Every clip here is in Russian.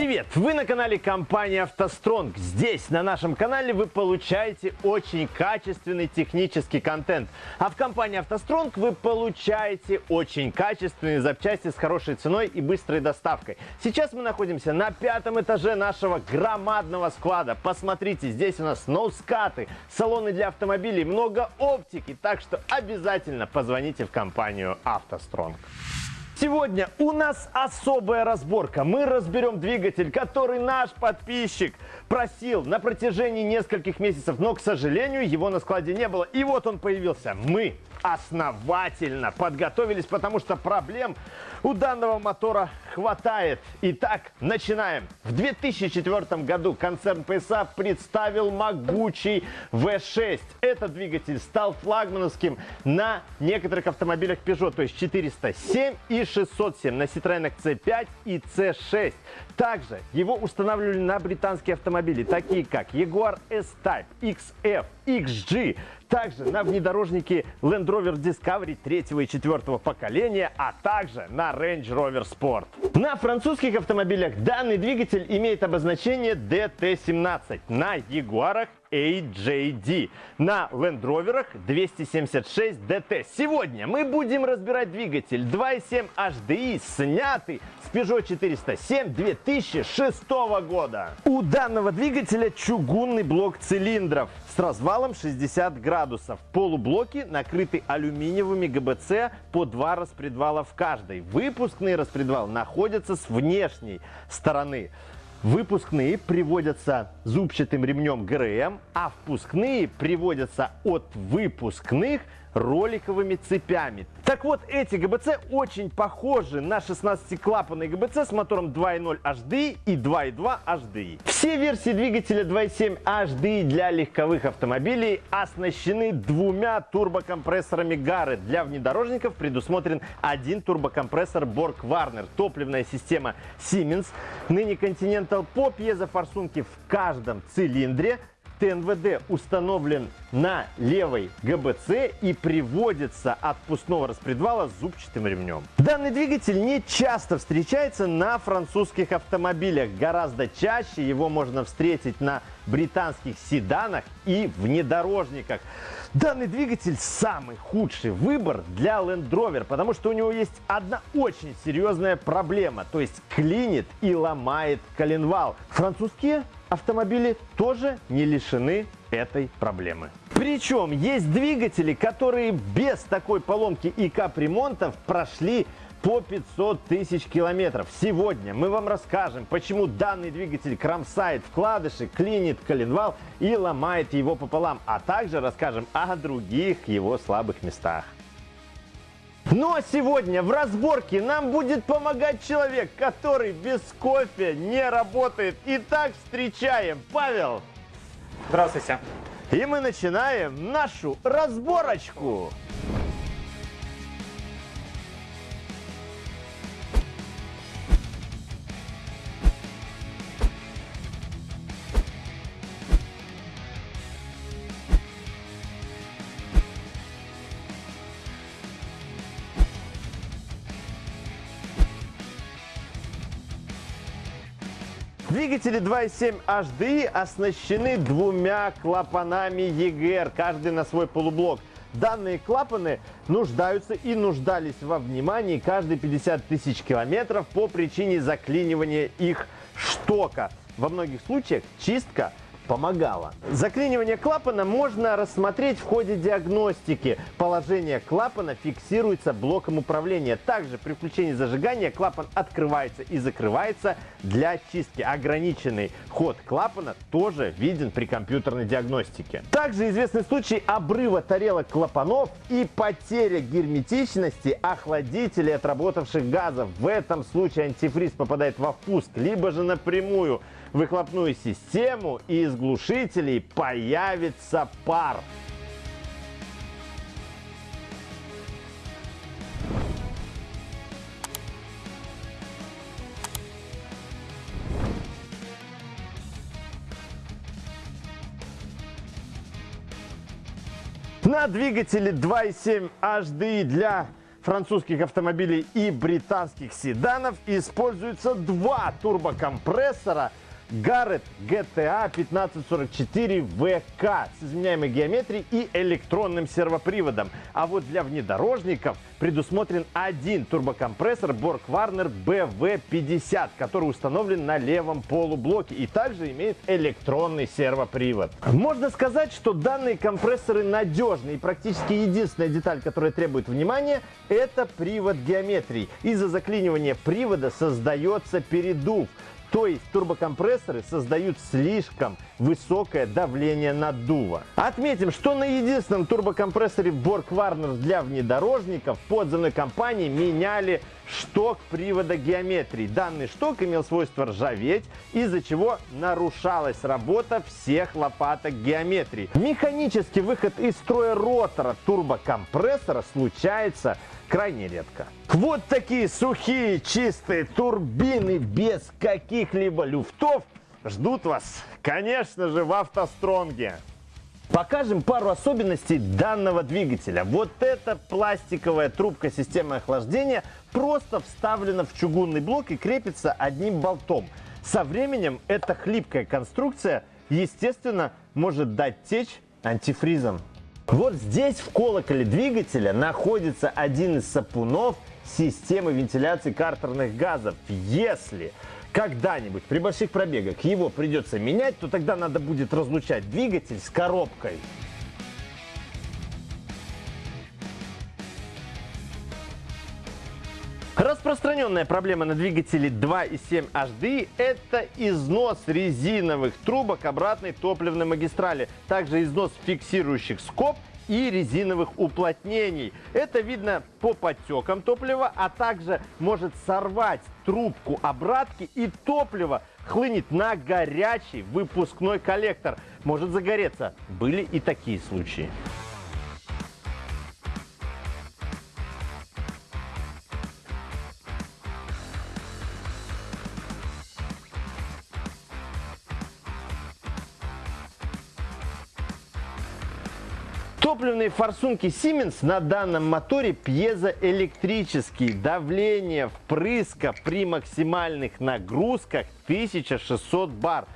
Привет! Вы на канале компании «АвтоСтронг». Здесь, на нашем канале, вы получаете очень качественный технический контент. А в компании «АвтоСтронг» вы получаете очень качественные запчасти с хорошей ценой и быстрой доставкой. Сейчас мы находимся на пятом этаже нашего громадного склада. Посмотрите, здесь у нас ноускаты, салоны для автомобилей, много оптики. Так что обязательно позвоните в компанию «АвтоСтронг». Сегодня у нас особая разборка. Мы разберем двигатель, который наш подписчик просил на протяжении нескольких месяцев, но, к сожалению, его на складе не было. И вот он появился. Мы основательно подготовились, потому что проблем у данного мотора хватает. Итак, начинаем. В 2004 году концерн PSA представил могучий V6. Этот двигатель стал флагмановским на некоторых автомобилях Peugeot, то есть 407 и 607, на Citroёn C5 и C6. Также его устанавливали на британские автомобили, такие как Jaguar S-Type, XF, XG, также на внедорожнике Land Rover Discovery третьего и четвертого поколения, а также на Range Rover Sport. На французских автомобилях данный двигатель имеет обозначение DT17, на Ягуарах AJD. На Land Rover 276 DT. Сегодня мы будем разбирать двигатель 2.7 HDI, снятый с Peugeot 407 2006 года. У данного двигателя чугунный блок цилиндров с развалом 60 градусов. Полублоки накрыты алюминиевыми ГБЦ по два распредвала в каждой. Выпускный распредвал находится с внешней стороны. Выпускные приводятся зубчатым ремнем ГРМ, а впускные приводятся от выпускных роликовыми цепями. Так вот, эти ГБЦ очень похожи на 16-клапанный ГБЦ с мотором 2.0 HDI и 2.2 HDI. Все версии двигателя 2.7 HDI для легковых автомобилей оснащены двумя турбокомпрессорами Гары. Для внедорожников предусмотрен один турбокомпрессор Borg Warner, топливная система Siemens, ныне Continental по пьезофорсунке в каждом цилиндре ТНВД установлен на левой ГБЦ и приводится от пустного распредвала с зубчатым ремнем. Данный двигатель не часто встречается на французских автомобилях. Гораздо чаще его можно встретить на британских седанах и внедорожниках. Данный двигатель самый худший выбор для Land Rover, потому что у него есть одна очень серьезная проблема, то есть клинит и ломает коленвал. Французские автомобили тоже не лишены этой проблемы. Причем есть двигатели, которые без такой поломки и капремонтов прошли по 500 тысяч километров. Сегодня мы вам расскажем, почему данный двигатель кромсает вкладыши, клинит коленвал и ломает его пополам, а также расскажем о других его слабых местах. Ну а сегодня в разборке нам будет помогать человек, который без кофе не работает. Итак, встречаем Павел. Здравствуйте. И мы начинаем нашу разборочку. Двигатели 2.7 HDI оснащены двумя клапанами EGR, каждый на свой полублок. Данные клапаны нуждаются и нуждались во внимании каждые 50 тысяч километров по причине заклинивания их штока. Во многих случаях чистка помогало. Заклинивание клапана можно рассмотреть в ходе диагностики. Положение клапана фиксируется блоком управления. Также при включении зажигания клапан открывается и закрывается для чистки. Ограниченный ход клапана тоже виден при компьютерной диагностике. Также известны случаи обрыва тарелок клапанов и потеря герметичности охладителей отработавших газов. В этом случае антифриз попадает во впуск, либо же напрямую выхлопную систему и из глушителей появится пар. На двигателе 2.7 HDI для французских автомобилей и британских седанов используются два турбокомпрессора Garrett GTA 1544 VK с изменяемой геометрией и электронным сервоприводом. А вот для внедорожников предусмотрен один турбокомпрессор Borg Warner BV50, который установлен на левом полублоке и также имеет электронный сервопривод. Можно сказать, что данные компрессоры надежны и практически единственная деталь, которая требует внимания, это привод геометрии. Из-за заклинивания привода создается передув. То есть турбокомпрессоры создают слишком высокое давление наддува. Отметим, что на единственном турбокомпрессоре Borg Warner для внедорожников подземной компании меняли шток привода геометрии. Данный шток имел свойство ржаветь, из-за чего нарушалась работа всех лопаток геометрии. Механический выход из строя ротора турбокомпрессора случается крайне редко. Вот такие сухие, чистые турбины без каких-либо люфтов ждут вас, конечно же, в автостронге. Покажем пару особенностей данного двигателя. Вот эта пластиковая трубка системы охлаждения просто вставлена в чугунный блок и крепится одним болтом. Со временем эта хлипкая конструкция, естественно, может дать течь антифризом. Вот здесь в колоколе двигателя находится один из сапунов системы вентиляции картерных газов. Если когда-нибудь при больших пробегах его придется менять, то тогда надо будет разлучать двигатель с коробкой. Распространенная проблема на двигателе 2.7 HDI – это износ резиновых трубок обратной топливной магистрали, также износ фиксирующих скоб и резиновых уплотнений. Это видно по подтекам топлива, а также может сорвать трубку обратки и топливо хлынет на горячий выпускной коллектор. Может загореться. Были и такие случаи. Топливные форсунки Siemens на данном моторе пьезоэлектрические. Давление впрыска при максимальных нагрузках 1600 бар.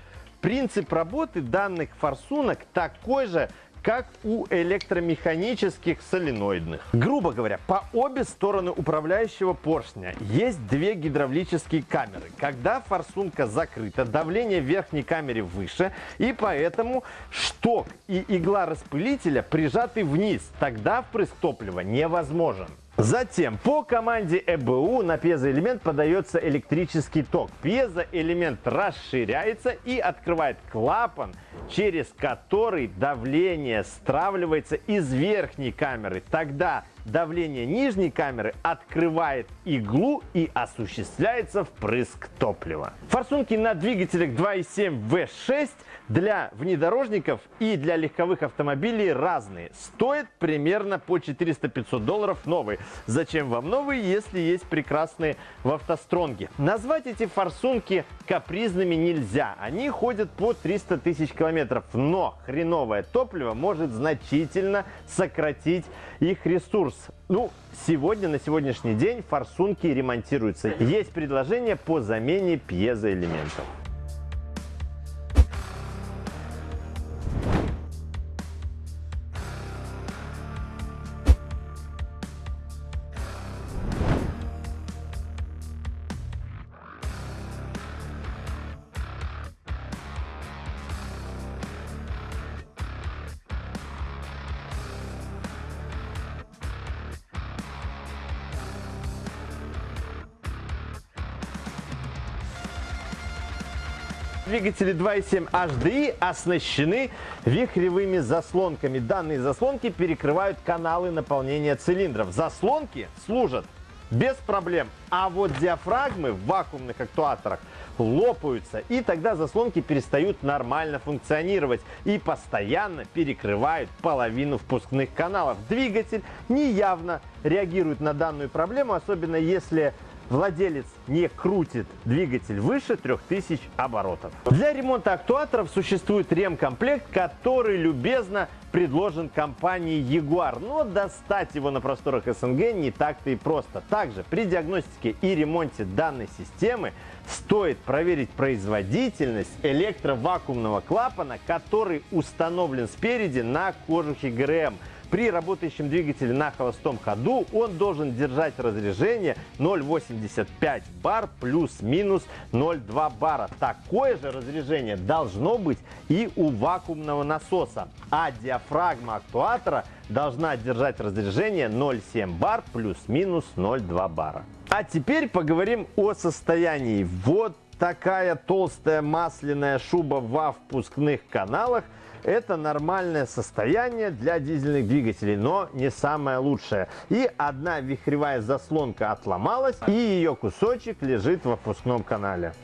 Принцип работы данных форсунок такой же, как у электромеханических соленоидных. Грубо говоря, по обе стороны управляющего поршня есть две гидравлические камеры. Когда форсунка закрыта, давление в верхней камере выше, и поэтому шток и игла распылителя прижаты вниз. Тогда впрыск топлива невозможен. Затем по команде ЭБУ на пьезоэлемент подается электрический ток. Пьезоэлемент расширяется и открывает клапан, через который давление стравливается из верхней камеры. Тогда давление нижней камеры открывает иглу и осуществляется впрыск топлива. Форсунки на двигателях 2.7 V6 для внедорожников и для легковых автомобилей разные. Стоят примерно по 400-500 долларов новые. Зачем вам новые, если есть прекрасные в автостронге? Назвать эти форсунки капризными нельзя. Они ходят по 300 тысяч километров. Но хреновое топливо может значительно сократить их ресурс. Ну, сегодня, на сегодняшний день форсунки ремонтируются. Есть предложение по замене пьезоэлементов. Двигатели 2.7 HDI оснащены вихревыми заслонками. Данные заслонки перекрывают каналы наполнения цилиндров. Заслонки служат без проблем. А вот диафрагмы в вакуумных актуаторах лопаются, и тогда заслонки перестают нормально функционировать и постоянно перекрывают половину впускных каналов. Двигатель неявно реагирует на данную проблему, особенно если владелец не крутит двигатель выше 3000 оборотов. Для ремонта актуаторов существует ремкомплект, который любезно предложен компанией Jaguar, но достать его на просторах СНГ не так-то и просто. Также при диагностике и ремонте данной системы стоит проверить производительность электровакуумного клапана, который установлен спереди на кожухе ГРМ. При работающем двигателе на холостом ходу он должен держать разряжение 0,85 бар плюс-минус 0,2 бара. Такое же разряжение должно быть и у вакуумного насоса. А диафрагма актуатора должна держать разряжение 0,7 бар плюс-минус 0,2 бара. А теперь поговорим о состоянии. Вот такая толстая масляная шуба во впускных каналах – это нормальное состояние для дизельных двигателей, но не самое лучшее. И одна вихревая заслонка отломалась, и ее кусочек лежит во впускном канале.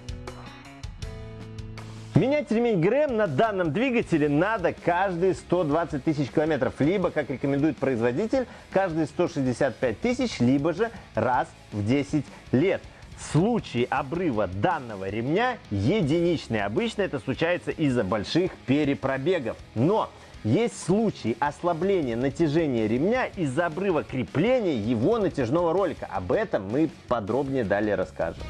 Менять ремень ГРМ на данном двигателе надо каждые 120 тысяч километров, либо, как рекомендует производитель, каждые 165 тысяч, либо же раз в 10 лет. Случаи обрыва данного ремня единичные. Обычно это случается из-за больших перепробегов. Но есть случаи ослабления натяжения ремня из-за обрыва крепления его натяжного ролика. Об этом мы подробнее далее расскажем.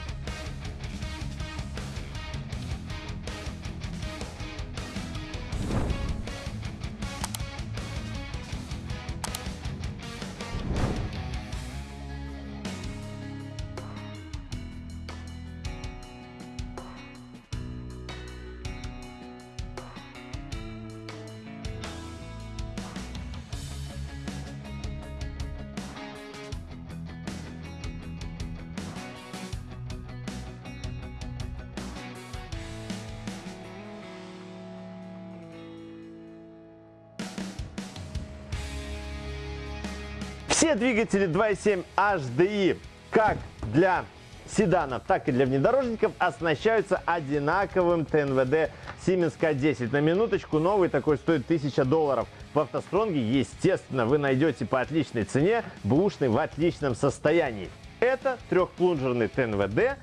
Все двигатели 2.7 HDI, как для седанов, так и для внедорожников, оснащаются одинаковым ТНВД Siemens K10. На минуточку новый такой стоит 1000 долларов. В автостронге, естественно, вы найдете по отличной цене бэушный в отличном состоянии. Это трехплунжерный ТНВД,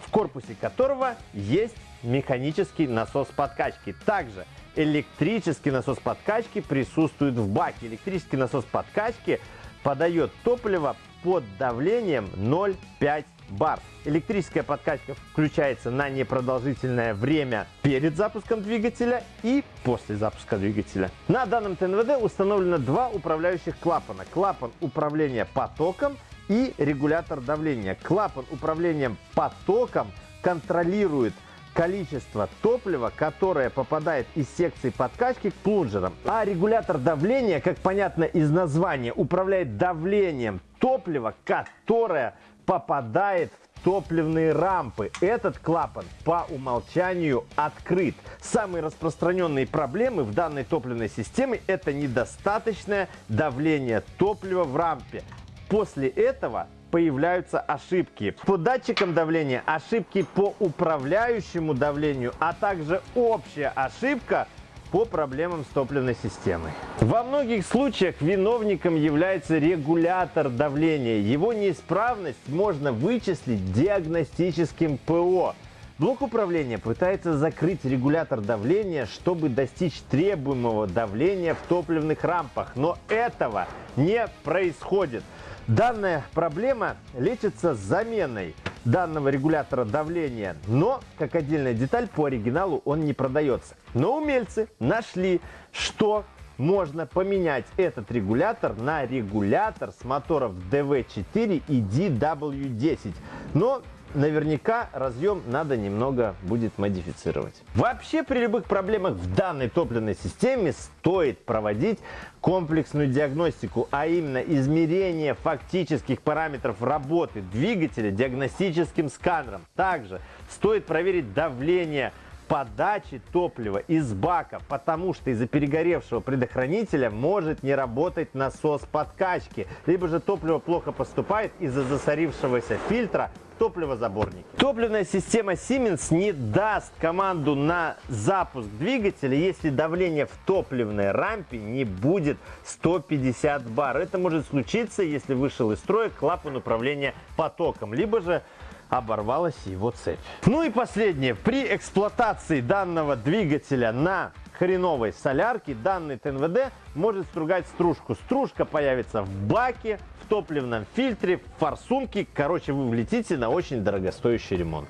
в корпусе которого есть механический насос подкачки. Также электрический насос подкачки присутствует в баке. Электрический насос подкачки подает топливо под давлением 0,5 бар. Электрическая подкачка включается на непродолжительное время перед запуском двигателя и после запуска двигателя. На данном ТНВД установлено два управляющих клапана. Клапан управления потоком и регулятор давления. Клапан управлением потоком контролирует количество топлива, которое попадает из секции подкачки к плунжерам. А регулятор давления, как понятно из названия, управляет давлением топлива, которое попадает в топливные рампы. Этот клапан по умолчанию открыт. Самые распространенные проблемы в данной топливной системе это недостаточное давление топлива в рампе. После этого появляются ошибки. По датчикам давления ошибки по управляющему давлению, а также общая ошибка по проблемам с топливной системой. Во многих случаях виновником является регулятор давления. Его неисправность можно вычислить диагностическим ПО. Блок управления пытается закрыть регулятор давления, чтобы достичь требуемого давления в топливных рампах, но этого не происходит. Данная проблема лечится заменой данного регулятора давления, но как отдельная деталь по оригиналу он не продается. Но умельцы нашли, что можно поменять этот регулятор на регулятор с моторов DV4 и DW10. Но наверняка разъем надо немного будет модифицировать. Вообще при любых проблемах в данной топливной системе стоит проводить комплексную диагностику, а именно измерение фактических параметров работы двигателя диагностическим сканером. Также стоит проверить давление подачи топлива из бака, потому что из-за перегоревшего предохранителя может не работать насос подкачки, либо же топливо плохо поступает из-за засорившегося фильтра топливозаборник. Топливная система Siemens не даст команду на запуск двигателя, если давление в топливной рампе не будет 150 бар. Это может случиться, если вышел из строя клапан управления потоком, либо же оборвалась его цепь. Ну и последнее. При эксплуатации данного двигателя на хреновой солярке данный ТНВД может стругать стружку. Стружка появится в баке, в топливном фильтре, в форсунке. Короче, вы влетите на очень дорогостоящий ремонт.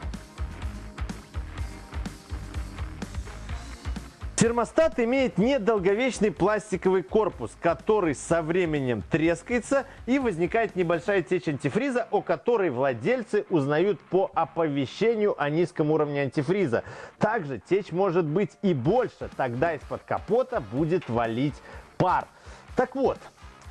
Термостат имеет недолговечный пластиковый корпус, который со временем трескается и возникает небольшая течь антифриза, о которой владельцы узнают по оповещению о низком уровне антифриза. Также течь может быть и больше, тогда из-под капота будет валить пар. Так вот,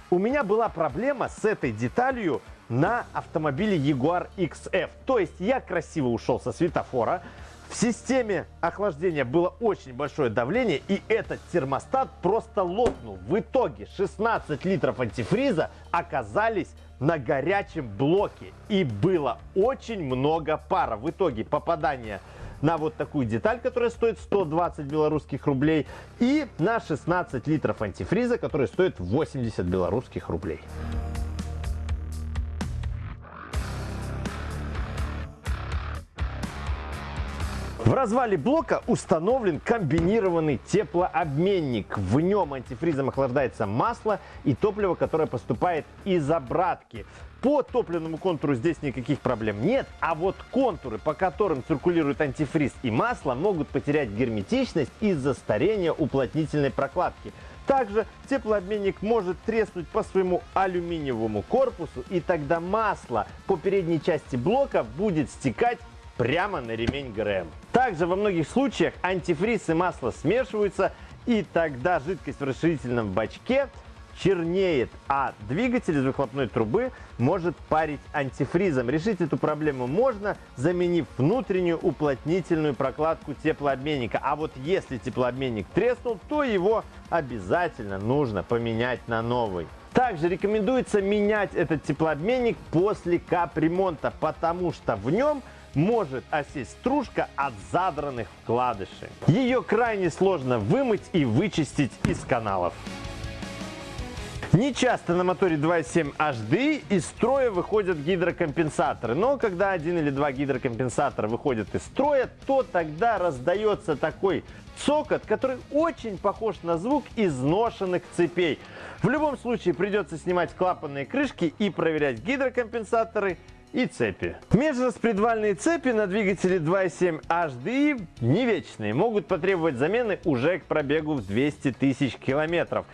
у меня была проблема с этой деталью на автомобиле Jaguar XF. То есть я красиво ушел со светофора, в системе охлаждения было очень большое давление, и этот термостат просто лопнул. В итоге 16 литров антифриза оказались на горячем блоке. И было очень много пара. В итоге попадание на вот такую деталь, которая стоит 120 белорусских рублей, и на 16 литров антифриза, который стоит 80 белорусских рублей. В развале блока установлен комбинированный теплообменник. В нем антифризом охлаждается масло и топливо, которое поступает из обратки. По топливному контуру здесь никаких проблем нет, а вот контуры, по которым циркулирует антифриз и масло, могут потерять герметичность из-за старения уплотнительной прокладки. Также теплообменник может треснуть по своему алюминиевому корпусу, и тогда масло по передней части блока будет стекать прямо на ремень ГРМ. Также во многих случаях антифриз и масло смешиваются, и тогда жидкость в расширительном бачке чернеет, а двигатель из выхлопной трубы может парить антифризом. Решить эту проблему можно, заменив внутреннюю уплотнительную прокладку теплообменника. А вот если теплообменник треснул, то его обязательно нужно поменять на новый. Также рекомендуется менять этот теплообменник после капремонта, потому что в нем может осесть стружка от задранных вкладышей. Ее крайне сложно вымыть и вычистить из каналов. Не часто на моторе 2.7 HDI из строя выходят гидрокомпенсаторы, но когда один или два гидрокомпенсатора выходят из строя, то тогда раздается такой цокот, который очень похож на звук изношенных цепей. В любом случае придется снимать клапанные крышки и проверять гидрокомпенсаторы и цепи. Межраспредвальные цепи на двигателе 2.7 HDI не вечные, могут потребовать замены уже к пробегу в 200 тысяч километров.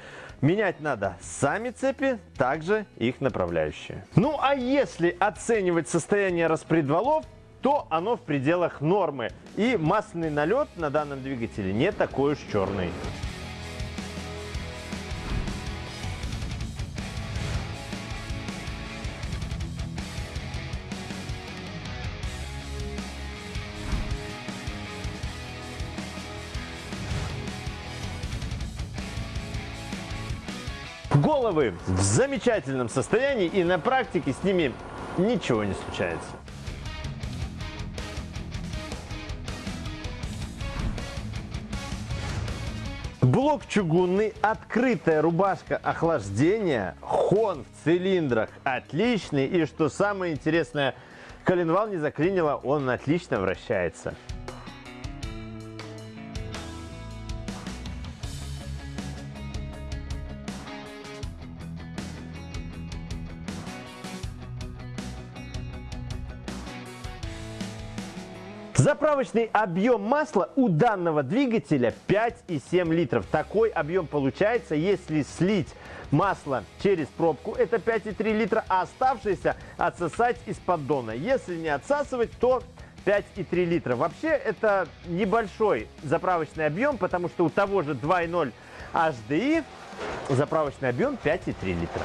Менять надо сами цепи, также их направляющие. Ну а если оценивать состояние распредвалов, то оно в пределах нормы. И масляный налет на данном двигателе не такой уж черный. Головы в замечательном состоянии и на практике с ними ничего не случается. Блок чугунный, открытая рубашка охлаждения, хон в цилиндрах отличный. И что самое интересное, коленвал не заклинило, он отлично вращается. Заправочный объем масла у данного двигателя 5,7 литров. Такой объем получается, если слить масло через пробку, это 5,3 литра, а оставшееся отсосать из поддона. Если не отсасывать, то 5,3 литра. Вообще это небольшой заправочный объем, потому что у того же 2,0 HDI заправочный объем 5,3 литра.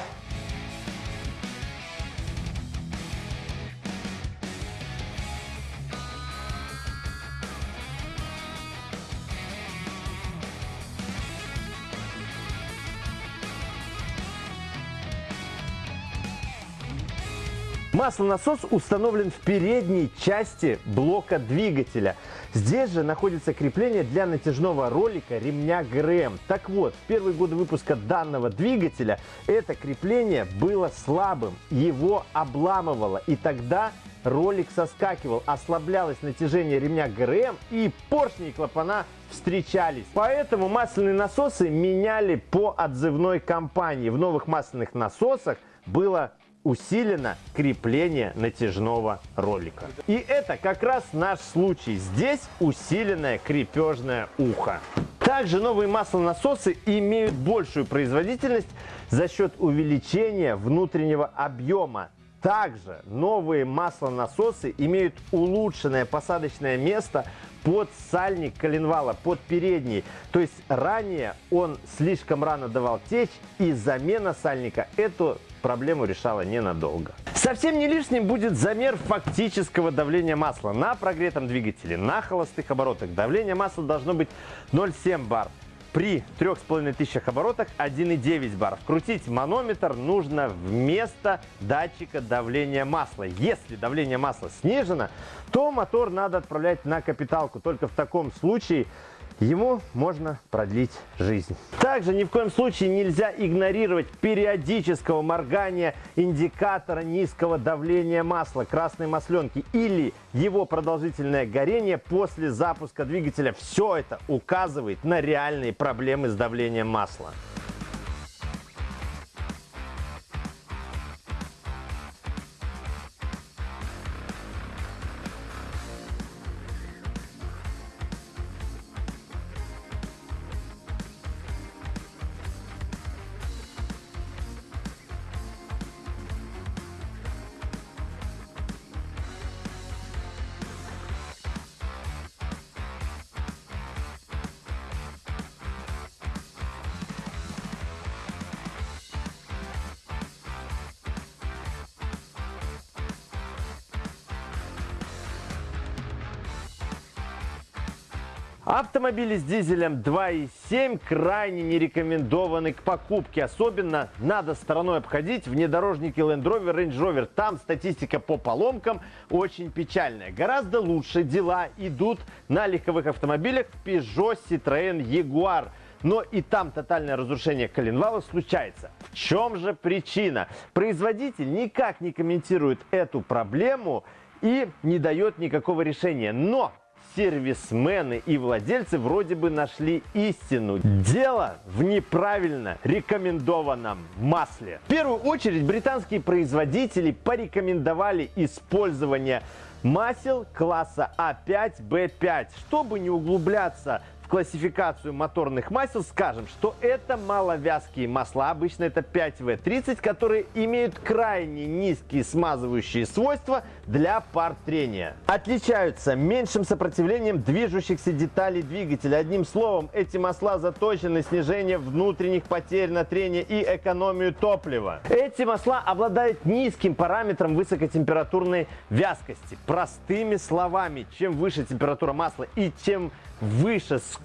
Маслонасос установлен в передней части блока двигателя. Здесь же находится крепление для натяжного ролика ремня ГРМ. Так вот, в первые годы выпуска данного двигателя это крепление было слабым, его обламывало. И тогда ролик соскакивал, ослаблялось натяжение ремня ГРМ и поршни и клапана встречались. Поэтому масляные насосы меняли по отзывной компании. В новых масляных насосах было усилено крепление натяжного ролика. И это как раз наш случай. Здесь усиленное крепежное ухо. Также новые маслонасосы имеют большую производительность за счет увеличения внутреннего объема. Также новые маслонасосы имеют улучшенное посадочное место под сальник коленвала, под передний. То есть ранее он слишком рано давал течь и замена сальника эту проблему решала ненадолго. Совсем не лишним будет замер фактического давления масла на прогретом двигателе. На холостых оборотах давление масла должно быть 0,7 бар. При 3500 оборотах 1,9 бар. Вкрутить манометр нужно вместо датчика давления масла. Если давление масла снижено, то мотор надо отправлять на капиталку. Только в таком случае ему можно продлить жизнь. Также ни в коем случае нельзя игнорировать периодического моргания индикатора низкого давления масла красной масленки или его продолжительное горение после запуска двигателя. Все это указывает на реальные проблемы с давлением масла. Автомобили с дизелем 2.7 крайне не рекомендованы к покупке. Особенно надо стороной обходить внедорожники Land Rover, Range Rover. Там статистика по поломкам очень печальная. Гораздо лучше дела идут на легковых автомобилях Peugeot, Citroën, Jaguar. Но и там тотальное разрушение коленвала случается. В чем же причина? Производитель никак не комментирует эту проблему и не дает никакого решения. Но сервисмены и владельцы вроде бы нашли истину. Дело в неправильно рекомендованном масле. В первую очередь британские производители порекомендовали использование масел класса А5, Б5. Чтобы не углубляться в классификацию моторных масел скажем, что это маловязкие масла, обычно это 5В30, которые имеют крайне низкие смазывающие свойства для пар трения. Отличаются меньшим сопротивлением движущихся деталей двигателя. Одним словом, эти масла заточены на снижение внутренних потерь на трение и экономию топлива. Эти масла обладают низким параметром высокотемпературной вязкости. Простыми словами, чем выше температура масла и чем выше скорость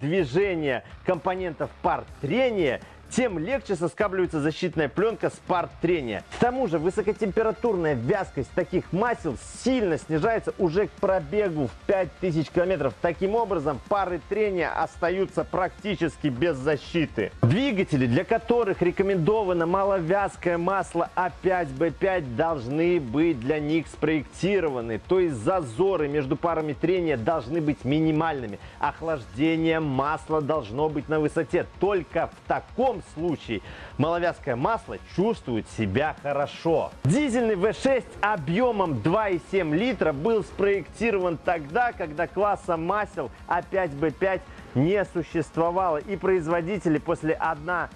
движения компонентов пар трения, тем легче соскабливается защитная пленка с пар трения. К тому же высокотемпературная вязкость таких масел сильно снижается уже к пробегу в 5000 километров. Таким образом, пары трения остаются практически без защиты. Двигатели, для которых рекомендовано маловязкое масло А5Б5, должны быть для них спроектированы. То есть зазоры между парами трения должны быть минимальными. Охлаждение масла должно быть на высоте. Только в таком таком случае маловязкое масло чувствует себя хорошо. Дизельный V6 объемом 2,7 литра был спроектирован тогда, когда класса масел А5Б5 не существовало. И производители после 1-2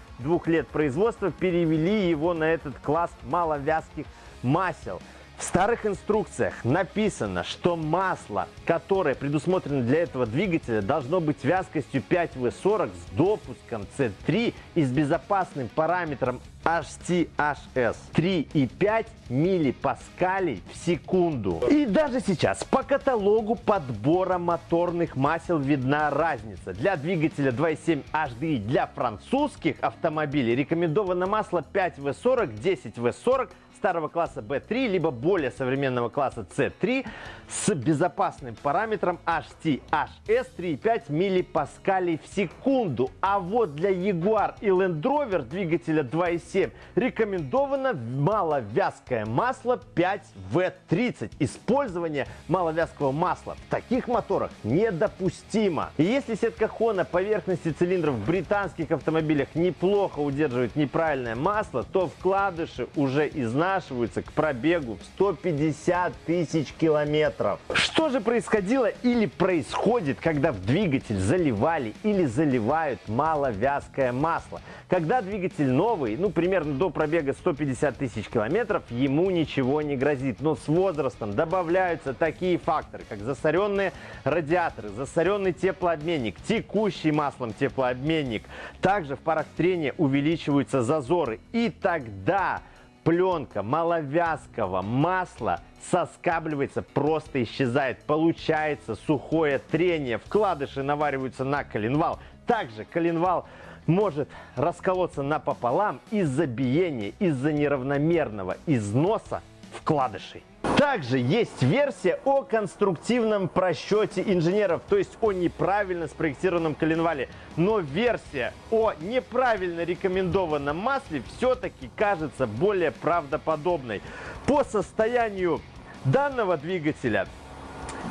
лет производства перевели его на этот класс маловязких масел. В старых инструкциях написано, что масло, которое предусмотрено для этого двигателя, должно быть вязкостью 5В40 с допуском C3 и с безопасным параметром HTHS 3,5 миллипаскалей в секунду. И даже сейчас по каталогу подбора моторных масел видна разница. Для двигателя 2.7 HDI для французских автомобилей рекомендовано масло 5В40, 10В40 старого класса B3, либо более современного класса C3 с безопасным параметром HT-HS 3,5 миллипаскалей в секунду. А вот для Jaguar и Land Rover двигателя 2.7 рекомендовано маловязкое масло 5V30. Использование маловязкого масла в таких моторах недопустимо. И если сетка Хона поверхности цилиндров в британских автомобилях неплохо удерживает неправильное масло, то вкладыши уже изнашиваются к пробегу в 150 тысяч километров. Что же происходило или происходит, когда в двигатель заливали или заливают маловязкое масло? Когда двигатель новый, ну примерно до пробега 150 тысяч километров, ему ничего не грозит. Но с возрастом добавляются такие факторы, как засоренные радиаторы, засоренный теплообменник, текущий маслом теплообменник. Также в парах трения увеличиваются зазоры. И тогда пленка маловязкого масла соскабливается, просто исчезает. Получается сухое трение. Вкладыши навариваются на коленвал. Также коленвал может расколоться напополам из-за биения, из-за неравномерного износа вкладышей. Также есть версия о конструктивном просчете инженеров, то есть о неправильно спроектированном коленвале. Но версия о неправильно рекомендованном масле все-таки кажется более правдоподобной. По состоянию данного двигателя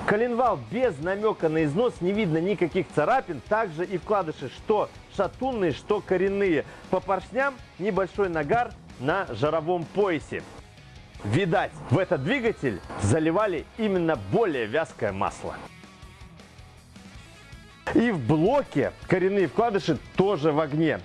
коленвал без намека на износ, не видно никаких царапин, также и вкладыши, что шатунные, что коренные. По поршням небольшой нагар на жаровом поясе. Видать, в этот двигатель заливали именно более вязкое масло. И в блоке коренные вкладыши тоже в огне.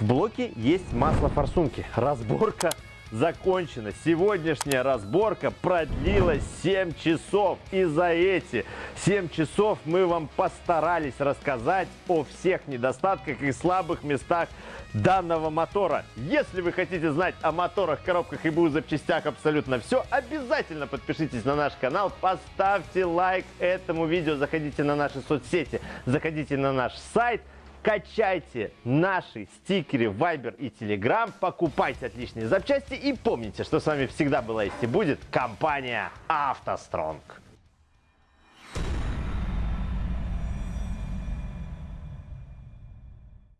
В блоке есть масло форсунки. Разборка закончена. Сегодняшняя разборка продлилась 7 часов. И за эти 7 часов мы вам постарались рассказать о всех недостатках и слабых местах данного мотора. Если вы хотите знать о моторах, коробках и БУ запчастях абсолютно все, обязательно подпишитесь на наш канал, поставьте лайк этому видео, заходите на наши соцсети, заходите на наш сайт, качайте наши стикеры Viber и Telegram, покупайте отличные запчасти и помните, что с вами всегда была есть и будет компания «АвтоСтронг».